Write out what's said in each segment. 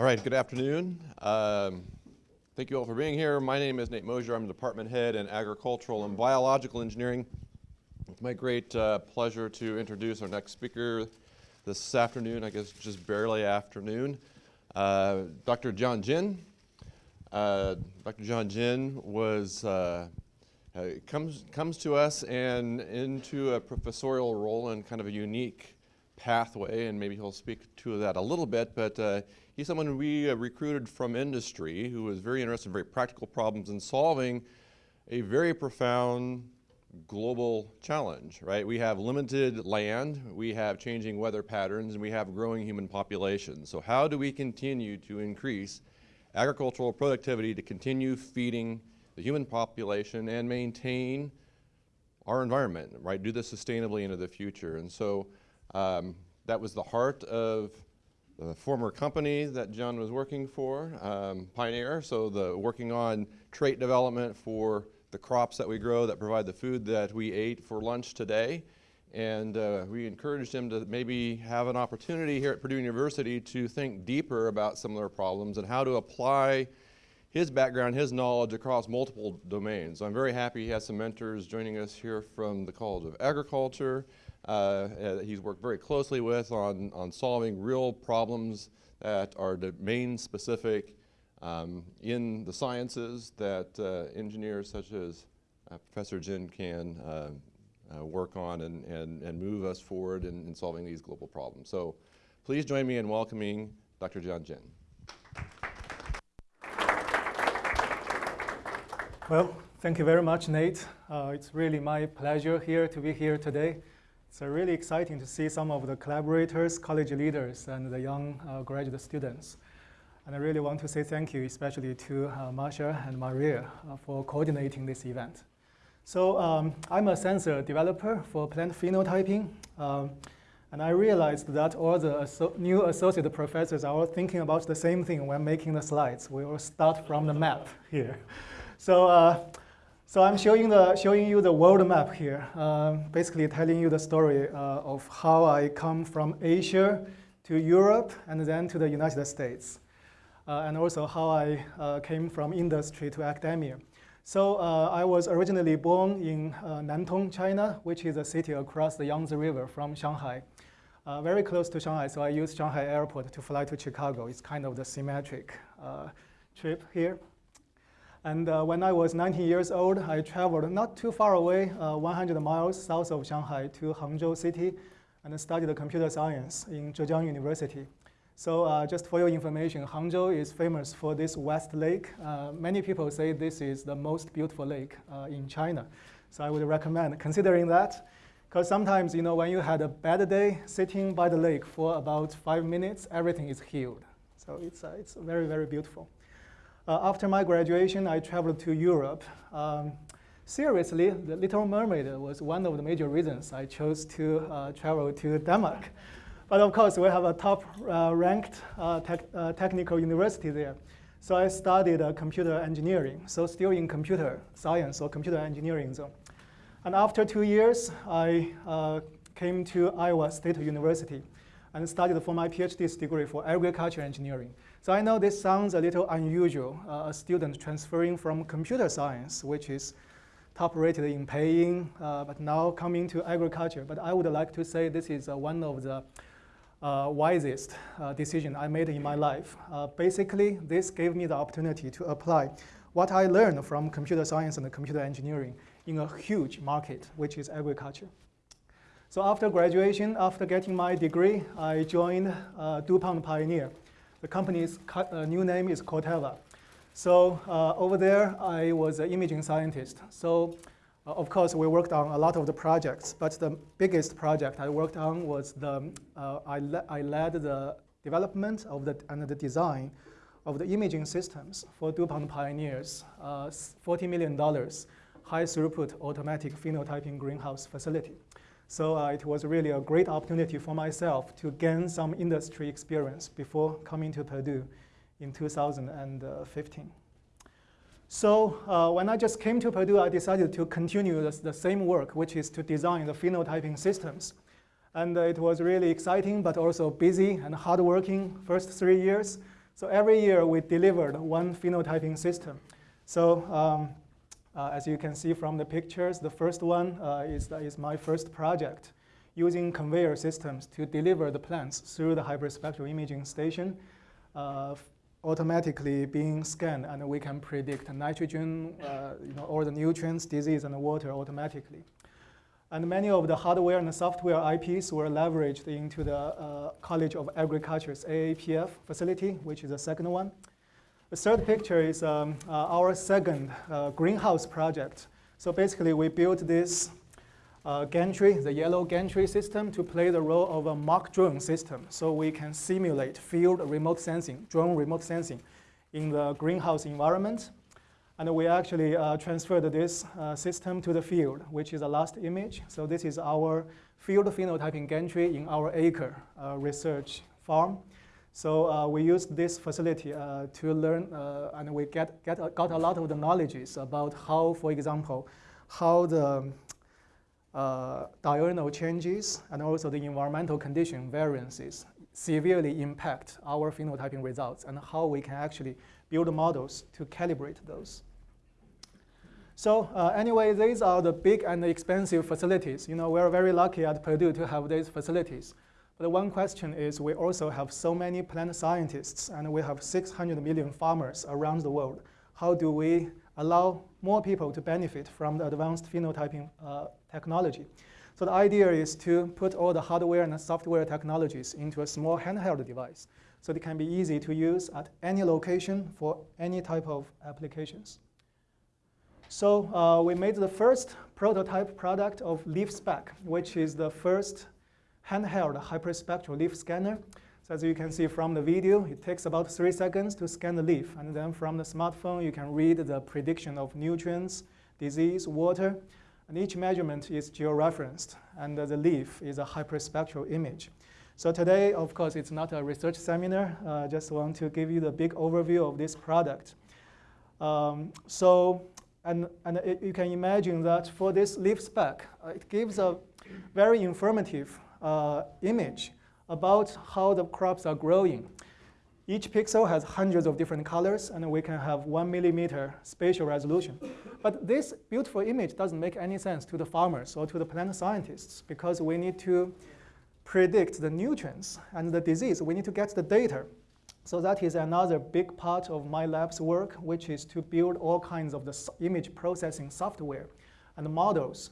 All right, good afternoon. Um, thank you all for being here. My name is Nate Mosier. I'm the department head in agricultural and biological engineering. It's my great uh, pleasure to introduce our next speaker this afternoon, I guess just barely afternoon, uh, Dr. Jian Jin. Uh, Dr. Jian Jin was uh, uh, comes comes to us and into a professorial role in kind of a unique pathway, and maybe he'll speak to that a little bit, but uh, he's someone we uh, recruited from industry who was very interested in very practical problems and solving a very profound global challenge, right? We have limited land, we have changing weather patterns, and we have growing human populations. So how do we continue to increase agricultural productivity to continue feeding the human population and maintain our environment, right? Do this sustainably into the future. And so um, that was the heart of the former company that John was working for, um, Pioneer. So the working on trait development for the crops that we grow that provide the food that we ate for lunch today. And uh, we encouraged him to maybe have an opportunity here at Purdue University to think deeper about similar problems and how to apply his background, his knowledge across multiple domains. So I'm very happy he has some mentors joining us here from the College of Agriculture, uh, he's worked very closely with on, on solving real problems that are domain specific um, in the sciences that uh, engineers such as uh, Professor Jin can uh, uh, work on and, and, and move us forward in, in solving these global problems. So please join me in welcoming Dr. Jian Jin. Well, thank you very much, Nate. Uh, it's really my pleasure here to be here today. It's really exciting to see some of the collaborators, college leaders, and the young uh, graduate students. And I really want to say thank you, especially to uh, Masha and Maria uh, for coordinating this event. So um, I'm a sensor developer for plant phenotyping. Um, and I realized that all the new associate professors are all thinking about the same thing when making the slides. We will start from the map here. So uh, so I'm showing, the, showing you the world map here, uh, basically telling you the story uh, of how I come from Asia to Europe and then to the United States, uh, and also how I uh, came from industry to academia. So uh, I was originally born in uh, Nantong, China, which is a city across the Yangtze River from Shanghai. very close to Shanghai, so I used Shanghai airport to fly to Chicago. It's kind of the symmetric trip here. And uh, when I was 19 years old, I traveled not too far away, uh, 100 miles south of Shanghai to Hangzhou city and studied computer science in Zhejiang University. So uh, just for your information, Hangzhou is famous for this West Lake. Uh, many people say this is the most beautiful lake uh, in China. So I would recommend considering that. Because sometimes, you know, when you had a bad day, sitting by the lake for about five minutes, everything is healed. So it's, uh, it's very, very beautiful. Uh, after my graduation, I traveled to Europe. Um, seriously, The Little Mermaid was one of the major reasons I chose to uh, travel to Denmark. But of course, we have a top-ranked uh, te technical university there. So I studied uh, computer engineering, so still in computer science or computer engineering zone. And after two years, I uh, came to Iowa State University and studied for my PhD degree for agriculture engineering. So I know this sounds a little unusual, uh, a student transferring from computer science, which is top rated in paying, uh, but now coming to agriculture. But I would like to say this is uh, one of the uh, wisest uh, decision I made in my life. Uh, basically, this gave me the opportunity to apply what I learned from computer science and computer engineering in a huge market, which is agriculture. So after graduation, after getting my degree, I joined DuPont Pioneer. The company's uh, new name is Corteva. So uh, over there, I was an imaging scientist. So uh, of course, we worked on a lot of the projects, but the biggest project I worked on was the, uh, I, le I led the development of the, and the design of the imaging systems for DuPont Pioneers, uh, $40 million high throughput automatic phenotyping greenhouse facility. So uh, it was really a great opportunity for myself to gain some industry experience before coming to Purdue in 2015. So uh, when I just came to Purdue, I decided to continue the, same work, which is to design the phenotyping systems. And uh, it was really exciting, but also busy and hardworking first three years. So every year we delivered one phenotyping system. So um, uh, as you can see from the pictures, the first one uh, is, is my first project using conveyor systems to deliver the plants through the hyperspectral imaging station, uh, automatically being scanned, and we can predict nitrogen, uh, you know, all the nutrients, disease, and water automatically. And many of the hardware and the software IPs were leveraged into the uh, College of Agriculture's AAPF facility, which is the second one. The third picture is um, uh, our second uh, greenhouse project. So basically, we built this uh, gantry, the yellow gantry system, to play the role of a mock drone system. So we can simulate field remote sensing, drone remote sensing in the greenhouse environment. And we actually uh, transferred this uh, system to the field, which is the last image. So this is our field phenotyping gantry in our ACRE uh, research farm. So uh, we used this facility uh, to learn, uh, and we get, get, got a lot of the knowledges about how, for example, how the uh, diurnal changes and also the environmental condition variances severely impact our phenotyping results and how we can actually build models to calibrate those. So uh, anyway, these are the big and expensive facilities. You know, we're very lucky at Purdue to have these facilities. But one question is we also have so many plant scientists and we have 600 million farmers around the world. How do we allow more people to benefit from the advanced phenotyping uh, technology? So the idea is to put all the hardware and software technologies into a small handheld device so it can be easy to use at any location for any type of applications. So uh, we made the first prototype product of LeafSpec, which is the first handheld hyperspectral leaf scanner. So as you can see from the video, it takes about three seconds to scan the leaf. And then from the smartphone, you can read the prediction of nutrients, disease, water. And each measurement is georeferenced. And the leaf is a hyperspectral image. So today, of course, it's not a research seminar. I uh, just want to give you the big overview of this product. Um, so, and, and it, you can imagine that for this LeafSpec, uh, it gives a very informative uh, image about how the crops are growing. Each pixel has hundreds of different colors, and we can have one millimeter spatial resolution. But this beautiful image doesn't make any sense to the farmers or to the plant scientists because we need to predict the nutrients and the disease. We need to get the data. So that is another big part of my lab's work, which is to build all kinds of the image processing software and models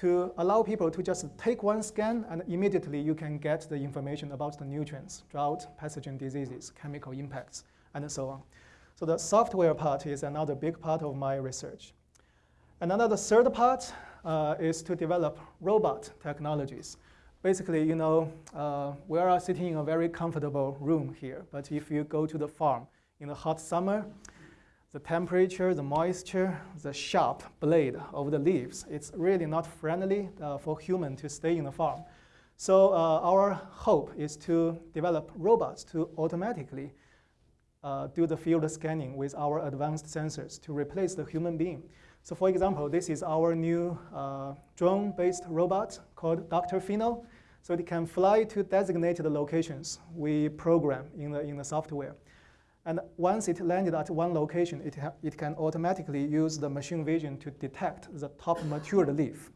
to allow people to just take one scan and immediately you can get the information about the nutrients, drought, pathogen diseases, chemical impacts, and so on. So the software part is another big part of my research. Another third part uh, is to develop robot technologies. Basically, you know, uh, we are sitting in a very comfortable room here, but if you go to the farm in the hot summer, the temperature, the moisture, the sharp blade of the leaves. It's really not friendly uh, for human to stay in the farm. So uh, our hope is to develop robots to automatically uh, do the field scanning with our advanced sensors to replace the human being. So for example, this is our new uh, drone-based robot called Dr. Pheno. So it can fly to designated locations we program in the, in the software. And once it landed at one location, it, it can automatically use the machine vision to detect the top matured leaf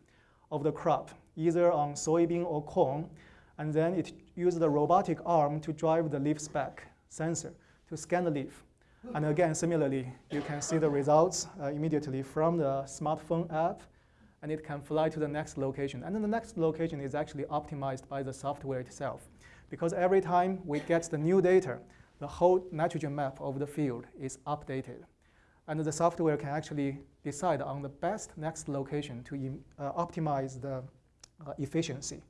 of the crop, either on soybean or corn. And then it uses the robotic arm to drive the LeafSpec sensor to scan the leaf. And again, similarly, you can see the results uh, immediately from the smartphone app, and it can fly to the next location. And then the next location is actually optimized by the software itself. Because every time we get the new data, the whole nitrogen map of the field is updated. And the software can actually decide on the best next location to uh, optimize the uh, efficiency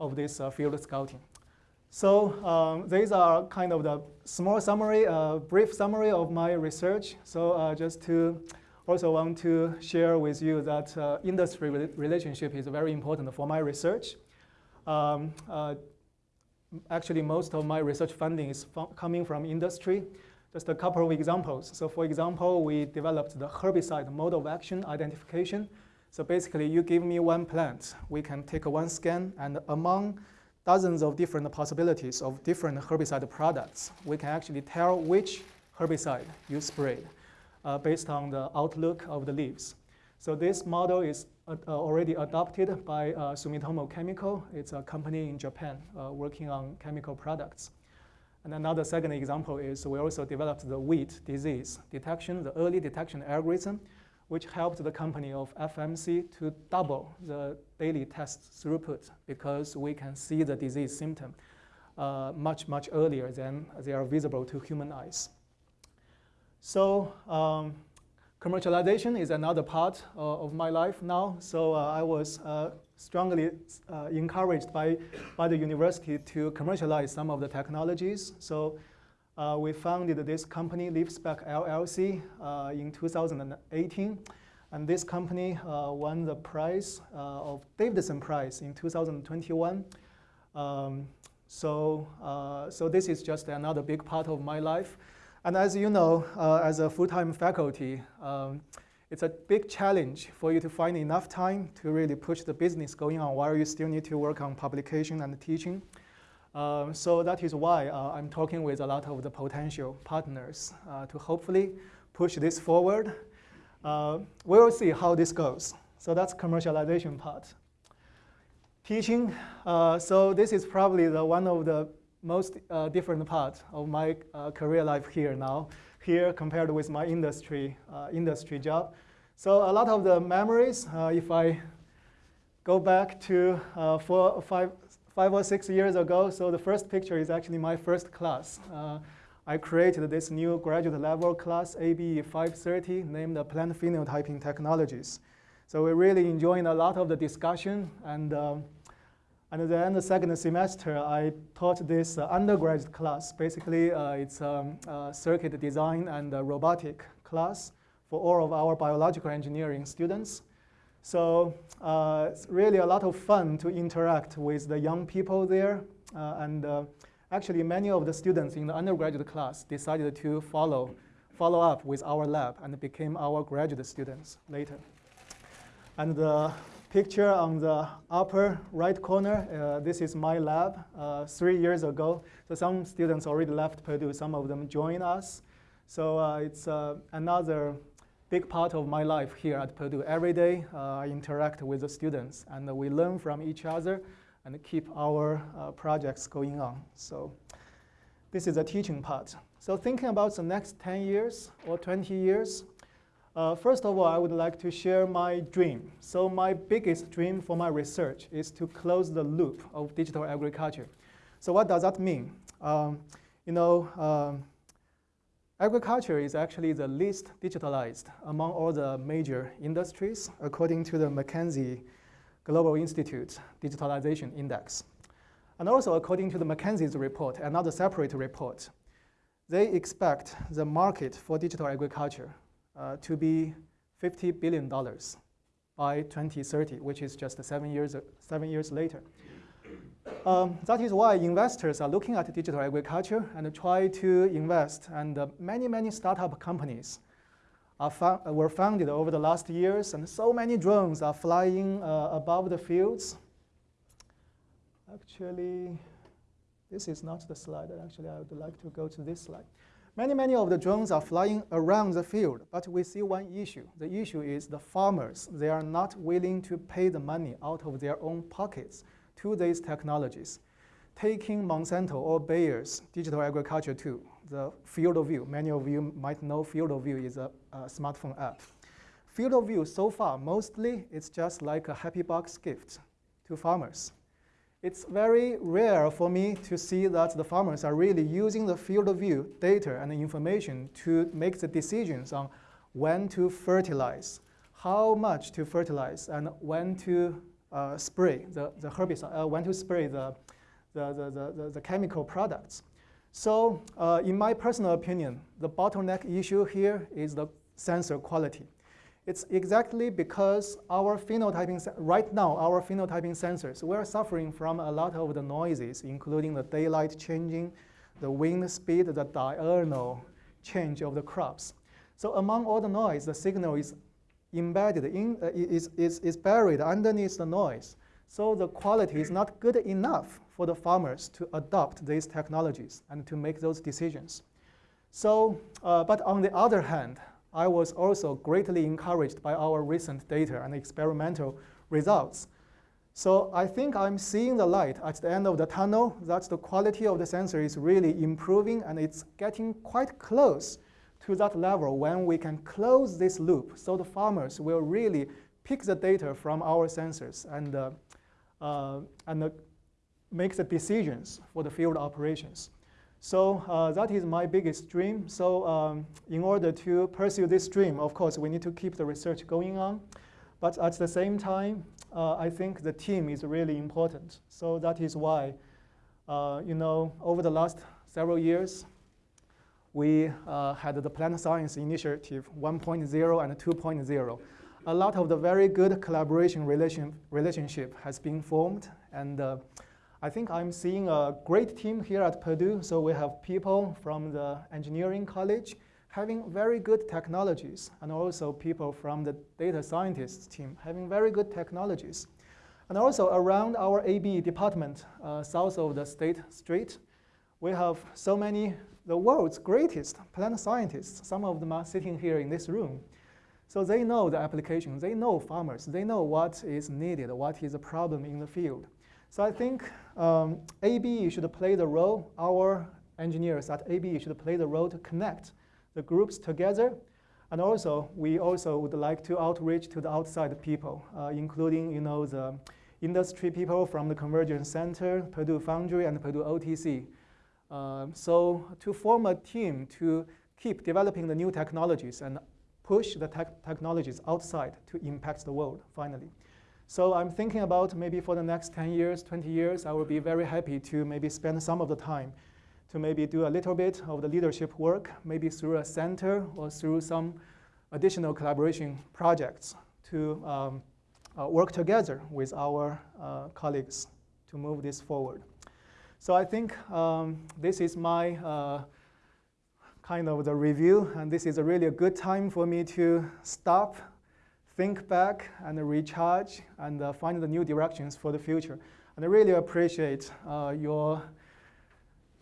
of this uh, field scouting. So um, these are kind of the small summary, uh, brief summary of my research. So uh, just to also want to share with you that uh, industry relationship is very important for my research. Um, actually most of my research funding is coming from industry. Just a couple of examples. So for example, we developed the herbicide mode of action identification. So basically, you give me one plant. We can take one scan, and among dozens of different possibilities of different herbicide products. We can actually tell which herbicide you sprayed uh, based on the outlook of the leaves. So this model is already adopted by uh, Sumitomo Chemical. It's a company in Japan uh, working on chemical products. And another second example is we also developed the wheat disease detection, the early detection algorithm, which helped the company of FMC to double the daily test throughput because we can see the disease symptom uh, much, much earlier than they are visible to human eyes. So um, commercialization is another part uh, of my life now. So uh, I was uh, strongly uh, encouraged by, by the university to commercialize some of the technologies. So uh, we founded this company, LeafSpec LLC, uh, in 2018. And this company won the prize of Davidson Prize in 2021. Um, so, so this is just another big part of my life. And as you know, uh, as a full-time faculty, um, it's a big challenge for you to find enough time to really push the business going on while you still need to work on publication and teaching. Um, so that is why uh, I'm talking with a lot of the potential partners uh, to hopefully push this forward. Uh, we'll see how this goes. So that's commercialization part. Teaching, uh, so this is probably the one of the most uh, different part of my uh, career life here now, here compared with my industry, uh, industry job. So a lot of the memories, uh, if I go back to uh, four, five, five or six years ago, so the first picture is actually my first class. Uh, I created this new graduate level class, ABE 530, named the Plant Phenotyping Technologies. So we're really enjoying a lot of the discussion and um, and then the second semester, I taught this uh, undergraduate class. Basically, uh, it's um, a circuit design and robotic class for all of our biological engineering students. So uh, it's really a lot of fun to interact with the young people there. Uh, and uh, actually, many of the students in the undergraduate class decided to follow, follow up with our lab and became our graduate students later. And uh, picture on the upper right corner, uh, this is my lab uh, three years ago. So some students already left Purdue, some of them joined us. So uh, it's uh, another big part of my life here at Purdue. Every day uh, I interact with the students and we learn from each other and keep our uh, projects going on. So this is the teaching part. So thinking about the next 10 years or 20 years, uh, first of all, I would like to share my dream. So my biggest dream for my research is to close the loop of digital agriculture. So what does that mean? Um, you know, um, agriculture is actually the least digitalized among all the major industries, according to the McKinsey Global Institute Digitalization Index. And also according to the McKinsey's report, and another separate report, they expect the market for digital agriculture to be $50 billion by 2030, which is just seven years, seven years later. Um, that is why investors are looking at digital agriculture and try to invest. And uh, many, many startup companies fo were founded over the last years, and so many drones are flying uh, above the fields. Actually, this is not the slide. Actually, I would like to go to this slide. Many, many of the drones are flying around the field, but we see one issue. The issue is the farmers. They are not willing to pay the money out of their own pockets to these technologies. Taking Monsanto or Bayer's digital agriculture tool, the Field of View. Many of you might know Field of View is a, a smartphone app. Field of View, so far, mostly it's just like a happy box gift to farmers. It's very rare for me to see that the farmers are really using the field of view data and information to make the decisions on when to fertilize, how much to fertilize, and when to uh, spray the, the herbicide, uh, when to spray the, the, the, the, the chemical products. So uh, in my personal opinion, the bottleneck issue here is the sensor quality. It's exactly because our phenotyping, right now, our phenotyping sensors, we're suffering from a lot of the noises, including the daylight changing, the wind speed, the diurnal change of the crops. So among all the noise, the signal is embedded in, uh, is, is, is buried underneath the noise. So the quality is not good enough for the farmers to adopt these technologies and to make those decisions. So, uh, but on the other hand, I was also greatly encouraged by our recent data and experimental results. So I think I'm seeing the light at the end of the tunnel. That the quality of the sensor is really improving and it's getting quite close to that level when we can close this loop. So the farmers will really pick the data from our sensors and, uh, uh, and uh, make the decisions for the field operations. So uh, that is my biggest dream. So um, in order to pursue this dream, of course, we need to keep the research going on. But at the same time, uh, I think the team is really important. So that is why, uh, you know, over the last several years, we uh, had the Plant Science Initiative 1.0 and 2.0. A lot of the very good collaboration relation, relationship has been formed, and uh, I think I'm seeing a great team here at Purdue. So we have people from the engineering college having very good technologies, and also people from the data scientists team having very good technologies. And also around our AB department, uh, south of the State Street, we have so many, the world's greatest plant scientists. Some of them are sitting here in this room. So they know the application, they know farmers, they know what is needed, what is a problem in the field. So I think um, AB should play the role, our engineers at AB should play the role to connect the groups together. And also, we also would like to outreach to the outside people, uh, including you know, the industry people from the Convergence Center, Purdue Foundry, and Purdue OTC. Uh, so to form a team to keep developing the new technologies and push the te technologies outside to impact the world, finally. So I'm thinking about maybe for the next 10 years, 20 years, I will be very happy to maybe spend some of the time to maybe do a little bit of the leadership work, maybe through a center or through some additional collaboration projects to um, uh, work together with our uh, colleagues to move this forward. So I think um, this is my uh, kind of the review, and this is a really a good time for me to stop think back and recharge and uh, find the new directions for the future. And I really appreciate uh, your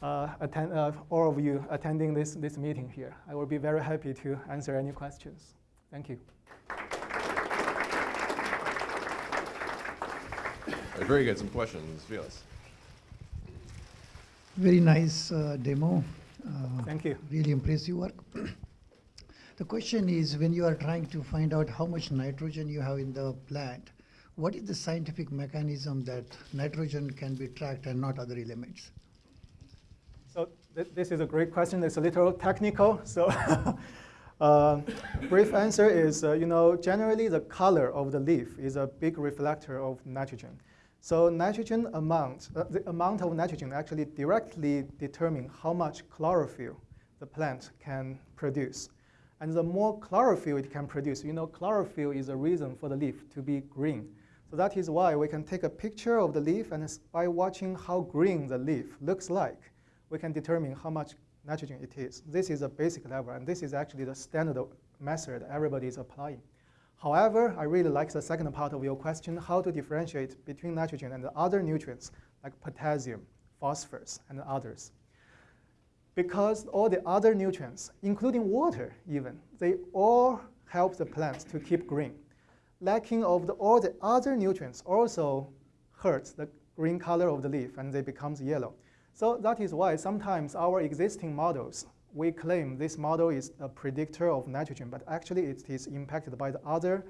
uh, attend, uh, all of you attending this, this meeting here. I will be very happy to answer any questions. Thank you. Very good. Some questions, Felix. Very nice uh, demo. Uh, Thank you. Really impressive work. The question is, when you are trying to find out how much nitrogen you have in the plant, what is the scientific mechanism that nitrogen can be tracked and not other elements? So th this is a great question. It's a little technical. So uh, brief answer is, uh, you know, generally the color of the leaf is a big reflector of nitrogen. So nitrogen amount, uh, the amount of nitrogen actually directly determine how much chlorophyll the plant can produce. And the more chlorophyll it can produce, you know, chlorophyll is a reason for the leaf to be green. So that is why we can take a picture of the leaf, and by watching how green the leaf looks like, we can determine how much nitrogen it is. This is a basic level, and this is actually the standard method everybody is applying. However, I really like the second part of your question, how to differentiate between nitrogen and the other nutrients like potassium, phosphorus, and others because all the other nutrients, including water even, they all help the plants to keep green. Lacking of the, all the other nutrients also hurts the green color of the leaf and they becomes yellow. So that is why sometimes our existing models, we claim this model is a predictor of nitrogen, but actually it is impacted by the other,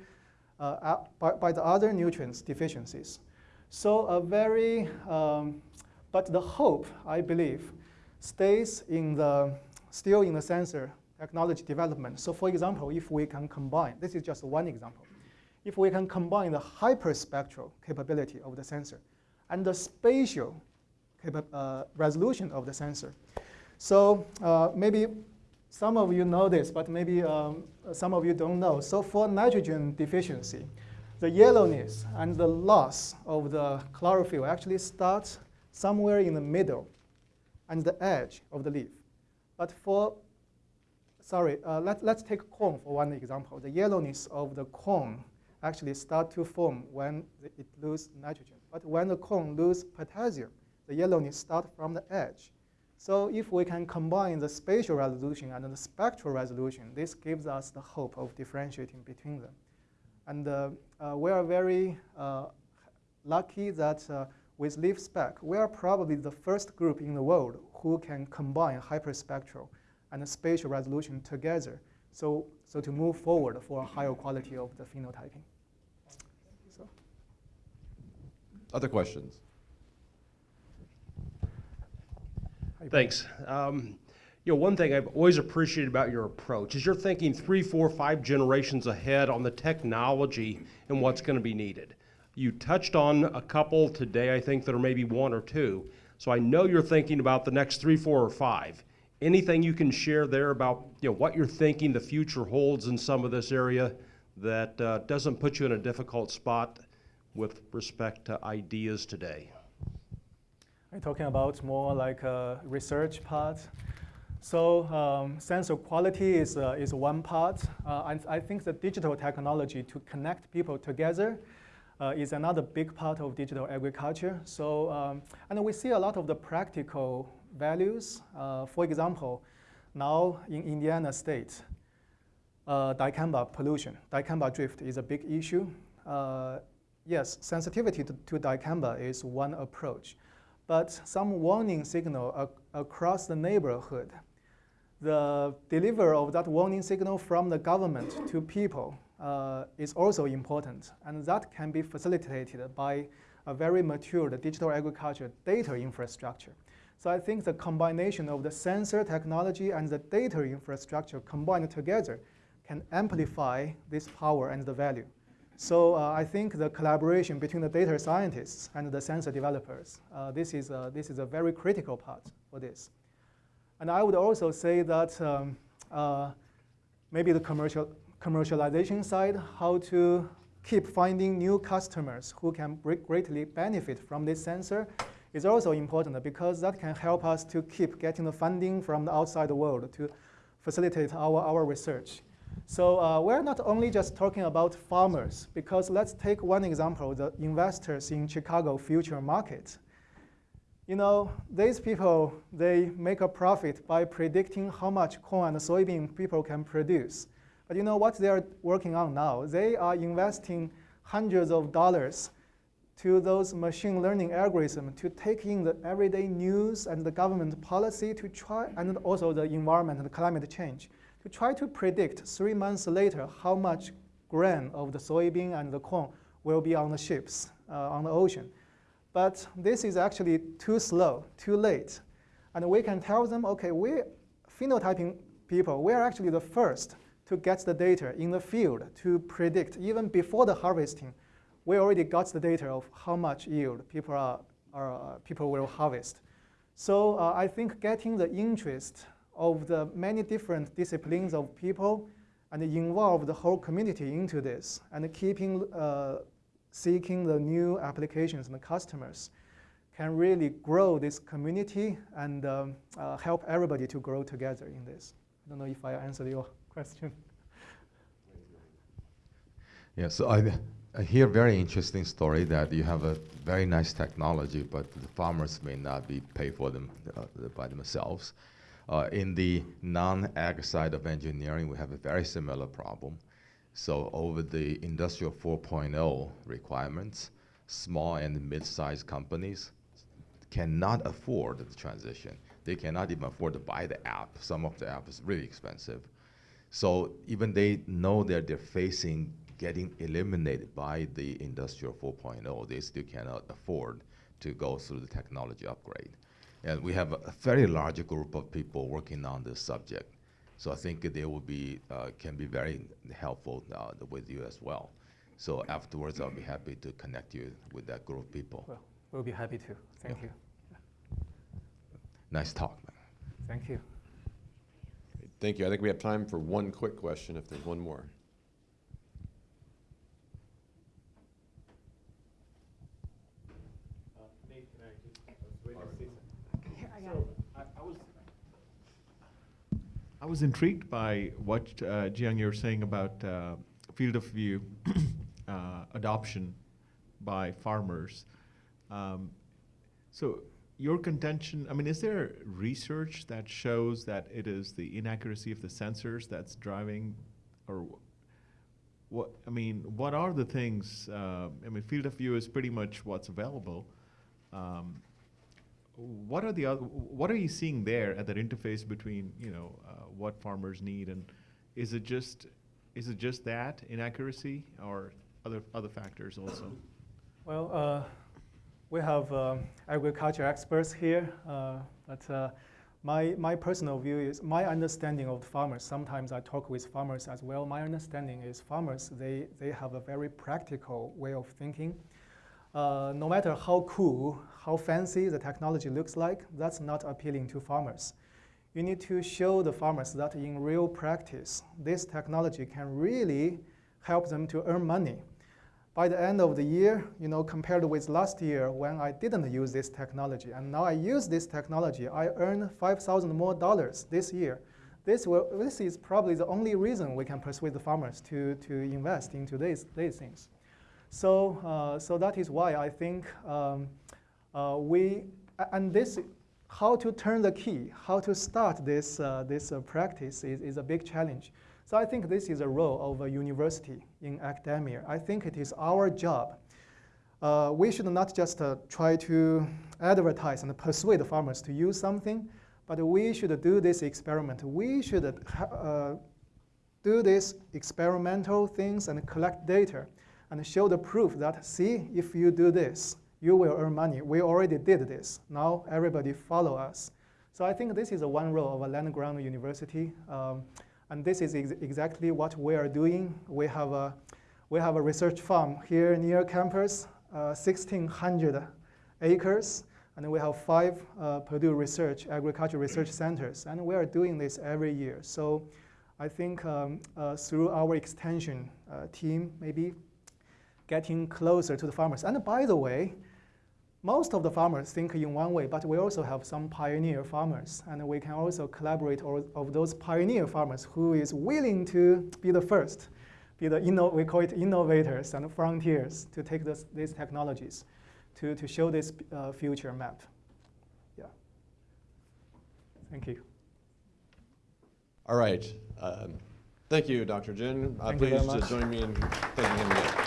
uh, by, by, the other nutrients deficiencies. So a very, um, but the hope, I believe, stays in the, still in the sensor technology development. So for example, if we can combine, this is just one example, if we can combine the hyperspectral capability of the sensor and the spatial uh, resolution of the sensor. So uh, maybe some of you know this, but maybe um, some of you don't know. So for nitrogen deficiency, the yellowness and the loss of the chlorophyll actually starts somewhere in the middle and the edge of the leaf. But for, sorry, uh, let, let's take corn for one example. The yellowness of the corn actually start to form when it loses nitrogen. But when the corn lose potassium, the yellowness start from the edge. So if we can combine the spatial resolution and the spectral resolution, this gives us the hope of differentiating between them. And uh, uh, we are very uh, lucky that uh, with LeafSpec, we are probably the first group in the world who can combine hyperspectral and spatial resolution together. So, so to move forward for a higher quality of the phenotyping. So, Other questions? Thanks. Um, you know, one thing I've always appreciated about your approach is you're thinking three, four, five generations ahead on the technology and what's going to be needed. You touched on a couple today, I think, that are maybe one or two. So I know you're thinking about the next three, four, or five. Anything you can share there about you know what you're thinking the future holds in some of this area that uh, doesn't put you in a difficult spot with respect to ideas today? You talking about more like research part? So um, sensor quality is, uh, is one part. Uh, and I think the digital technology to connect people together uh, is another big part of digital agriculture. So, um, and we see a lot of the practical values. Uh, for example, now in Indiana state, uh, dicamba pollution, dicamba drift is a big issue. Uh, yes, sensitivity to, to dicamba is one approach, but some warning signal ac- across the neighborhood, the delivery of that warning signal from the government to people uh, is also important, and that can be facilitated by a very mature digital agriculture data infrastructure. So I think the combination of the sensor technology and the data infrastructure combined together can amplify this power and the value. So uh, I think the collaboration between the data scientists and the sensor developers, uh, this, is a, this is a very critical part for this. And I would also say that um, uh, maybe the commercial, commercialization side, how to keep finding new customers who can greatly benefit from this sensor is also important because that can help us to keep getting the funding from the outside world to facilitate our, our research. So uh, we're not only just talking about farmers, because let's take one example, the investors in Chicago future market. You know, these people, they make a profit by predicting how much corn and soybean people can produce. But you know what they're working on now? They are investing hundreds of dollars to those machine learning algorithms to take in the everyday news and the government policy to try, and also the environment and climate change, to try to predict three months later how much grain of the soybean and the corn will be on the ships uh, on the ocean. But this is actually too slow, too late. And we can tell them, okay, we phenotyping people, we're actually the first to get the data in the field to predict, even before the harvesting, we already got the data of how much yield people, are, are people will harvest. So uh, I think getting the interest of the many different disciplines of people and involve the whole community into this and keeping uh, seeking the new applications and the customers can really grow this community and um, uh, help everybody to grow together in this. I don't know if I answered your question. Yeah, so I, I hear very interesting story that you have a very nice technology, but the farmers may not be paid for them uh, by themselves. Uh, in the non-ag side of engineering, we have a very similar problem. So over the industrial 4.0 requirements, small and mid-sized companies cannot afford the transition. They cannot even afford to buy the app. Some of the app is really expensive. So even they know that they're facing getting eliminated by the industrial 4.0, they still cannot afford to go through the technology upgrade. And we have a very large group of people working on this subject. So I think they will be, uh, can be very helpful uh, with you as well. So afterwards, I'll be happy to connect you with that group of people. Well, we'll be happy to. Thank Yeah. you. Nice talk, man. Thank you. Thank you. I think we have time for one quick question if there's one more. I was intrigued by what uh, Jian you were saying about uh, field of view uh, adoption by farmers. Um, so your contention, I mean, is there research that shows that it is the inaccuracy of the sensors that's driving, or what? I mean, what are the things? Uh, I mean, field of view is pretty much what's available. Um, what are the other? What are you seeing there at that interface between you know uh, what farmers need and is it just is it just that inaccuracy or other other factors also? Well, uh, we have um, agriculture experts here, uh, but uh, my, my personal view is my understanding of farmers. Sometimes I talk with farmers as well. My understanding is farmers, they, they have a very practical way of thinking. Uh, no matter how cool, how fancy the technology looks like, that's not appealing to farmers. You need to show the farmers that in real practice, this technology can really help them to earn money by the end of the year, you know, compared with last year when I didn't use this technology, and now I use this technology, I earn 5,000 more dollars this year. This, will, this is probably the only reason we can persuade the farmers to, to invest into these, these things. So, uh, so that is why I think um, uh, we, and this, how to turn the key, how to start this, uh, this uh, practice is, is a big challenge. So I think this is a role of a university in academia. I think it is our job. Uh, we should not just uh, try to advertise and persuade farmers to use something, but we should do this experiment. We should uh, do these experimental things and collect data and show the proof that, see, if you do this, you will earn money. We already did this. Now everybody follow us. So I think this is a one role of a land-grant university. Um, and this is ex exactly what we are doing. We have a, we have a research farm here near campus, uh, 1,600 acres, and we have five uh, Purdue Research, agriculture research centers, and we are doing this every year. So I think um, uh, through our extension uh, team, maybe getting closer to the farmers. And by the way, most of the farmers think in one way, but we also have some pioneer farmers, and we can also collaborate of, of those pioneer farmers who is willing to be the first, be the we call it innovators and frontiers to take this, these technologies to, to show this uh, future map. Yeah. Thank you. All right. Um, thank you, Dr. Jin. Uh, Thank you very please much. join me in thanking him again.